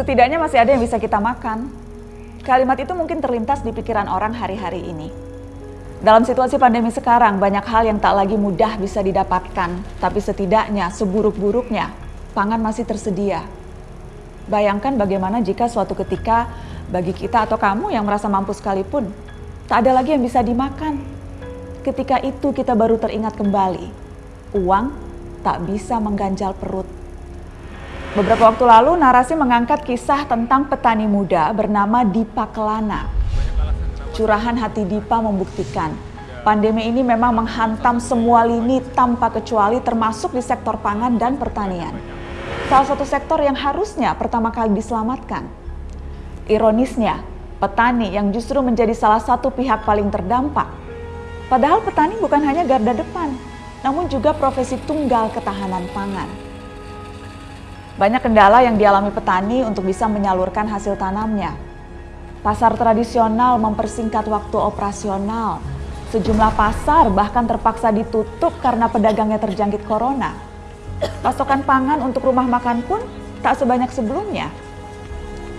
Setidaknya masih ada yang bisa kita makan. Kalimat itu mungkin terlintas di pikiran orang hari-hari ini. Dalam situasi pandemi sekarang, banyak hal yang tak lagi mudah bisa didapatkan, tapi setidaknya seburuk-buruknya, pangan masih tersedia. Bayangkan bagaimana jika suatu ketika bagi kita atau kamu yang merasa mampu sekalipun, tak ada lagi yang bisa dimakan. Ketika itu kita baru teringat kembali, uang tak bisa mengganjal perut. Beberapa waktu lalu narasi mengangkat kisah tentang petani muda bernama Dipa Kelana Curahan hati Dipa membuktikan pandemi ini memang menghantam semua lini tanpa kecuali termasuk di sektor pangan dan pertanian. Salah satu sektor yang harusnya pertama kali diselamatkan. Ironisnya, petani yang justru menjadi salah satu pihak paling terdampak. Padahal petani bukan hanya garda depan, namun juga profesi tunggal ketahanan pangan. Banyak kendala yang dialami petani untuk bisa menyalurkan hasil tanamnya, Pasar tradisional mempersingkat waktu operasional. Sejumlah pasar bahkan terpaksa ditutup karena pedagangnya terjangkit corona. Pasokan pangan untuk rumah makan pun tak sebanyak sebelumnya.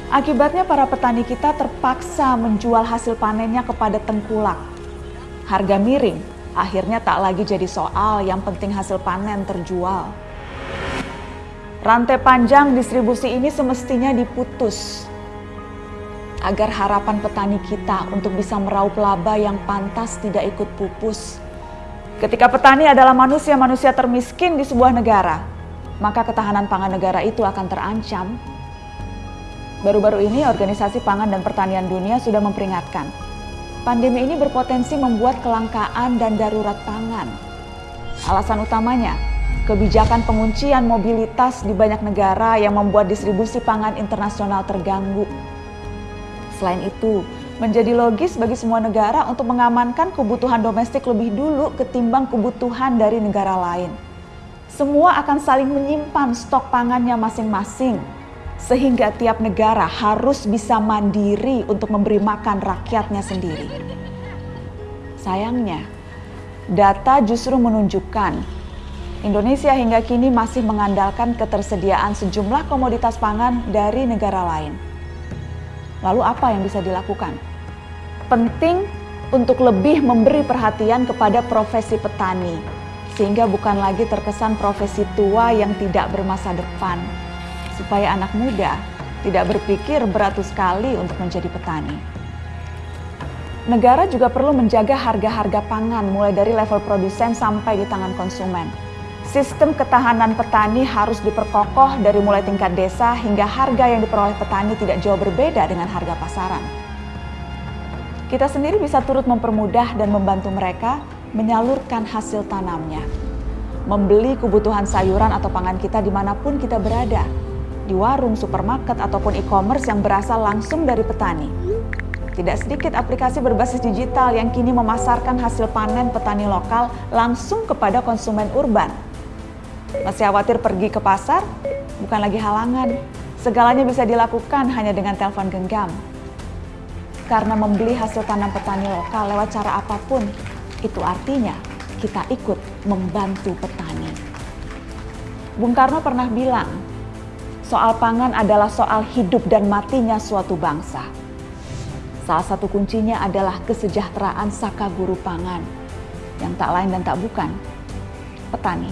Akibatnya para petani kita terpaksa menjual hasil panennya kepada tengkulak. Harga miring akhirnya tak lagi jadi soal, yang penting hasil panen terjual. Rantai panjang distribusi ini semestinya diputus agar harapan petani kita untuk bisa meraup laba yang pantas tidak ikut pupus. Ketika petani adalah manusia-manusia termiskin di sebuah negara, maka ketahanan pangan negara itu akan terancam. Baru-baru ini Organisasi Pangan dan Pertanian Dunia sudah memperingatkan, pandemi ini berpotensi membuat kelangkaan dan darurat pangan. Alasan utamanya, kebijakan penguncian mobilitas di banyak negara yang membuat distribusi pangan internasional terganggu. Selain itu, menjadi logis bagi semua negara untuk mengamankan kebutuhan domestik lebih dulu ketimbang kebutuhan dari negara lain. Semua akan saling menyimpan stok pangannya masing-masing, sehingga tiap negara harus bisa mandiri untuk memberi makan rakyatnya sendiri. Sayangnya, data justru menunjukkan Indonesia hingga kini masih mengandalkan ketersediaan sejumlah komoditas pangan dari negara lain. Lalu apa yang bisa dilakukan? Penting untuk lebih memberi perhatian kepada profesi petani, sehingga bukan lagi terkesan profesi tua yang tidak bermasa depan, supaya anak muda tidak berpikir beratus kali untuk menjadi petani. Negara juga perlu menjaga harga-harga pangan mulai dari level produsen sampai di tangan konsumen Sistem ketahanan petani harus diperkokoh dari mulai tingkat desa hingga harga yang diperoleh petani tidak jauh berbeda dengan harga pasaran. Kita sendiri bisa turut mempermudah dan membantu mereka menyalurkan hasil tanamnya. Membeli kebutuhan sayuran atau pangan kita di mana pun kita berada, di warung, supermarket, ataupun e-commerce yang berasal langsung dari petani. Tidak sedikit aplikasi berbasis digital yang kini memasarkan hasil panen petani lokal langsung kepada konsumen urban masih khawatir pergi ke pasar? Bukan lagi halangan. Segalanya bisa dilakukan hanya dengan telepon genggam. Karena membeli hasil tanam petani lokal lewat cara apa pun, itu artinya kita ikut membantu petani. Bung Karno pernah bilang, soal pangan adalah soal hidup dan matinya suatu bangsa. Salah satu kuncinya adalah kesejahteraan saka guru pangan, yang tak lain dan tak bukan petani.